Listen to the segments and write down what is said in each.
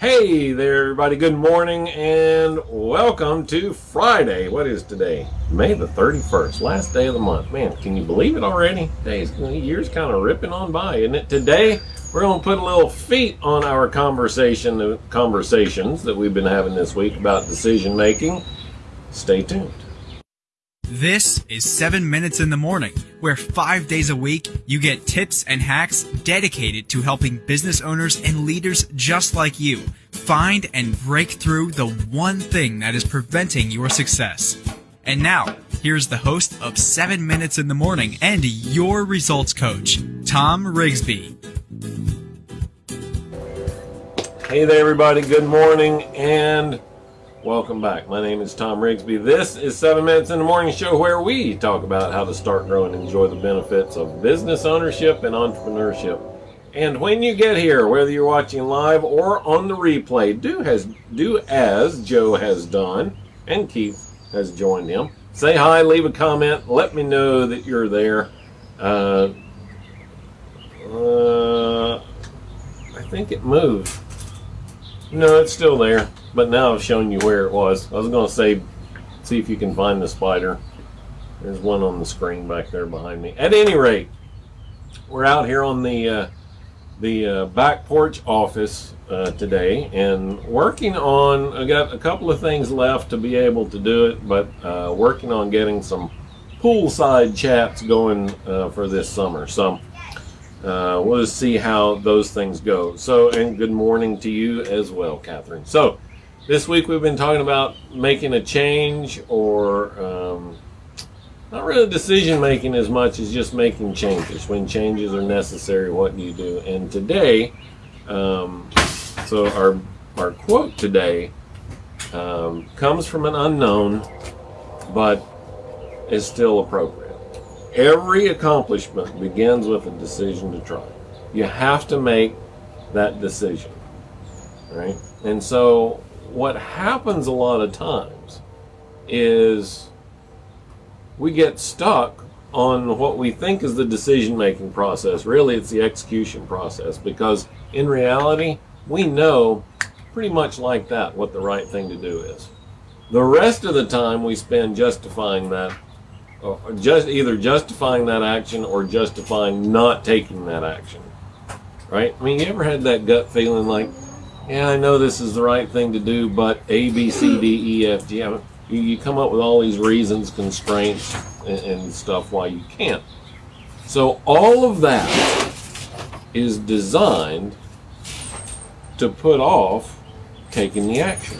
Hey there, everybody. Good morning and welcome to Friday. What is today? May the 31st, last day of the month. Man, can you believe it already? Days, year's kind of ripping on by, isn't it? Today, we're going to put a little feet on our conversation conversations that we've been having this week about decision making. Stay tuned. This is 7 Minutes in the Morning, where five days a week you get tips and hacks dedicated to helping business owners and leaders just like you find and break through the one thing that is preventing your success. And now, here's the host of 7 Minutes in the Morning and your results coach, Tom Rigsby. Hey there, everybody. Good morning and Welcome back. My name is Tom Rigsby. This is 7 Minutes in the Morning Show where we talk about how to start, grow, and enjoy the benefits of business ownership and entrepreneurship. And when you get here, whether you're watching live or on the replay, do has do as Joe has done and Keith has joined him. Say hi, leave a comment, let me know that you're there. Uh, uh, I think it moved. No, it's still there. But now I've shown you where it was. I was going to say, see if you can find the spider. There's one on the screen back there behind me. At any rate, we're out here on the uh, the uh, back porch office uh, today and working on. I got a couple of things left to be able to do it, but uh, working on getting some poolside chats going uh, for this summer. So uh, we'll see how those things go. So, and good morning to you as well, Catherine. So, this week we've been talking about making a change or um, not really decision making as much as just making changes. When changes are necessary, what do you do? And today, um, so our, our quote today um, comes from an unknown, but is still appropriate. Every accomplishment begins with a decision to try. You have to make that decision, right? And so what happens a lot of times is we get stuck on what we think is the decision making process. Really, it's the execution process because in reality, we know pretty much like that what the right thing to do is. The rest of the time we spend justifying that just either justifying that action or justifying not taking that action. Right? I mean, you ever had that gut feeling like, yeah, I know this is the right thing to do, but A, B, C, D, E, F, G. You come up with all these reasons, constraints, and, and stuff why you can't. So all of that is designed to put off taking the action.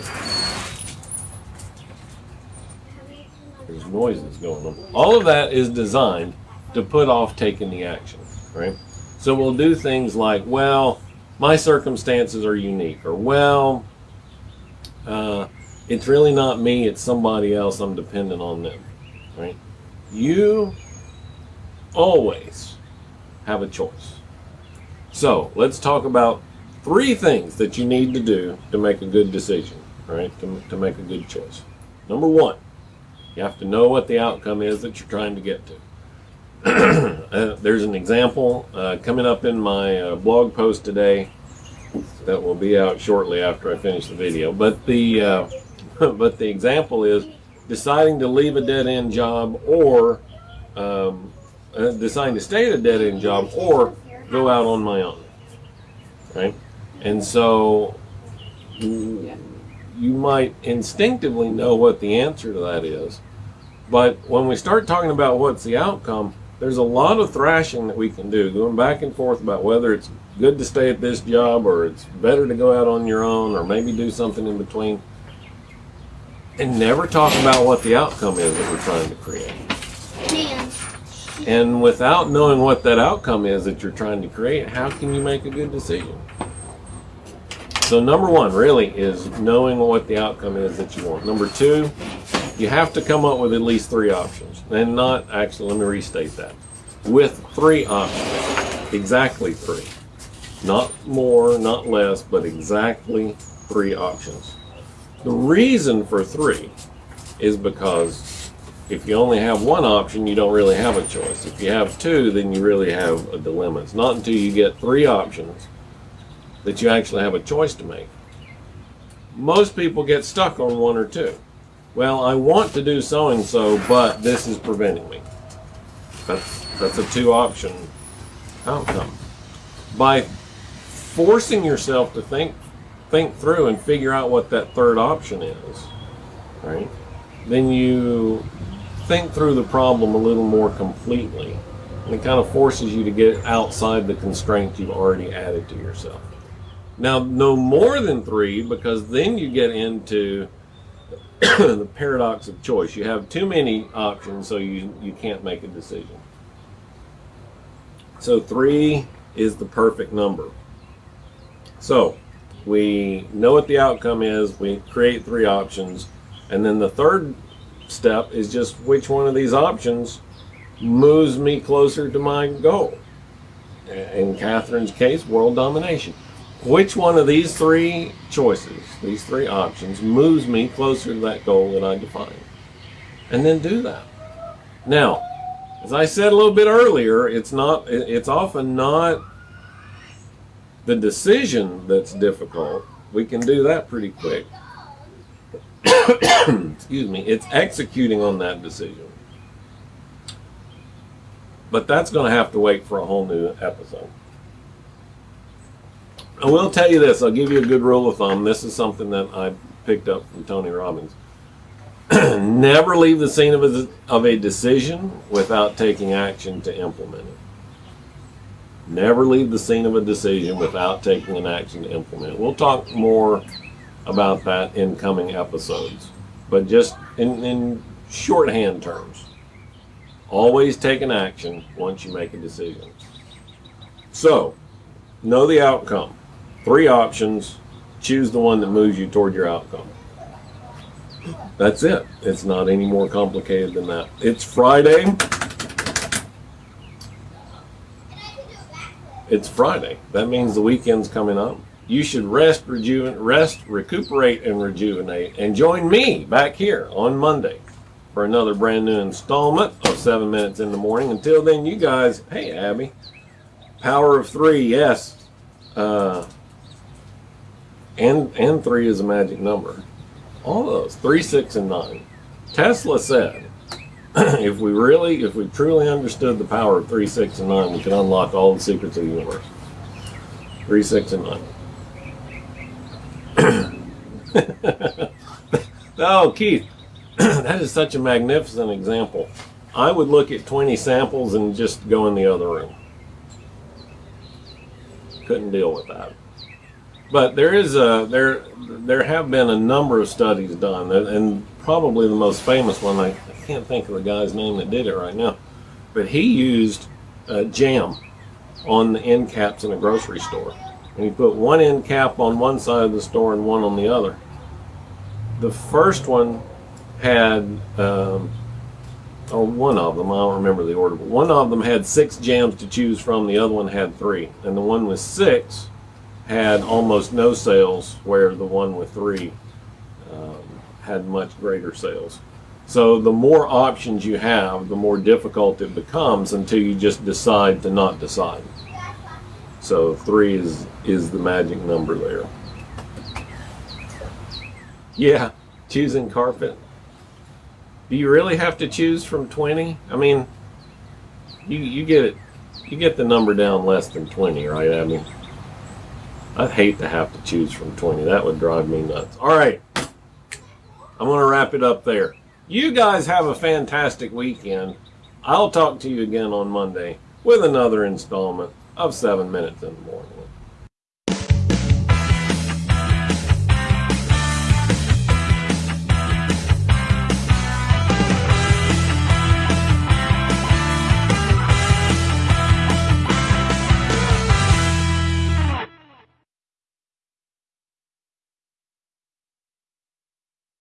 There's noises going on. All of that is designed to put off taking the action, right? So we'll do things like, well, my circumstances are unique, or well, uh, it's really not me, it's somebody else, I'm dependent on them, right? You always have a choice. So let's talk about three things that you need to do to make a good decision, right? To, to make a good choice. Number one, you have to know what the outcome is that you're trying to get to. uh, there's an example uh, coming up in my uh, blog post today that will be out shortly after I finish the video. But the uh, but the example is deciding to leave a dead end job or um, uh, deciding to stay at a dead end job or go out on my own. Right, and so you might instinctively know what the answer to that is. But when we start talking about what's the outcome, there's a lot of thrashing that we can do, going back and forth about whether it's good to stay at this job or it's better to go out on your own or maybe do something in between. And never talk about what the outcome is that we're trying to create. And without knowing what that outcome is that you're trying to create, how can you make a good decision? So number one really is knowing what the outcome is that you want. Number two, you have to come up with at least three options. And not, actually, let me restate that. With three options. Exactly three. Not more, not less, but exactly three options. The reason for three is because if you only have one option, you don't really have a choice. If you have two, then you really have a dilemma. It's not until you get three options that you actually have a choice to make. most people get stuck on one or two. Well, I want to do so and so, but this is preventing me. That's that's a two option outcome. By forcing yourself to think think through and figure out what that third option is, right? Then you think through the problem a little more completely. And it kind of forces you to get outside the constraints you've already added to yourself. Now, no more than three, because then you get into the paradox of choice. You have too many options, so you, you can't make a decision. So three is the perfect number. So we know what the outcome is, we create three options, and then the third step is just which one of these options moves me closer to my goal. In Catherine's case, world domination. Which one of these three choices, these three options, moves me closer to that goal that I define? And then do that. Now, as I said a little bit earlier, it's not it's often not the decision that's difficult. We can do that pretty quick. Excuse me. It's executing on that decision. But that's going to have to wait for a whole new episode. I will tell you this. I'll give you a good rule of thumb. This is something that I picked up from Tony Robbins. Never leave the scene of a, of a decision without taking action to implement it. Never leave the scene of a decision without taking an action to implement it. We'll talk more about that in coming episodes. But just in, in shorthand terms, always take an action once you make a decision. So, know the outcome. Three options. Choose the one that moves you toward your outcome. That's it. It's not any more complicated than that. It's Friday. It's Friday. That means the weekend's coming up. You should rest, rejuvenate, rest, recuperate, and rejuvenate. And join me back here on Monday for another brand new installment of Seven Minutes in the Morning. Until then, you guys, hey Abby, power of three, yes. Uh, and and three is a magic number. All those three, six, and nine. Tesla said, if we really, if we truly understood the power of three, six, and nine, we could unlock all the secrets of the universe. Three, six, and nine. oh, Keith, that is such a magnificent example. I would look at 20 samples and just go in the other room. Couldn't deal with that. But there is a there there have been a number of studies done, and probably the most famous one I, I can't think of the guy's name that did it right now, but he used uh, jam on the end caps in a grocery store, and he put one end cap on one side of the store and one on the other. The first one had, um, or one of them, I don't remember the order, but one of them had six jams to choose from. The other one had three, and the one with six had almost no sales, where the one with three um, had much greater sales. So the more options you have, the more difficult it becomes until you just decide to not decide. So three is is the magic number there. Yeah, choosing carpet. Do you really have to choose from 20? I mean, you you get it, you get the number down less than 20, right? I mean. I'd hate to have to choose from 20. That would drive me nuts. All right. I'm going to wrap it up there. You guys have a fantastic weekend. I'll talk to you again on Monday with another installment of 7 Minutes in the Morning.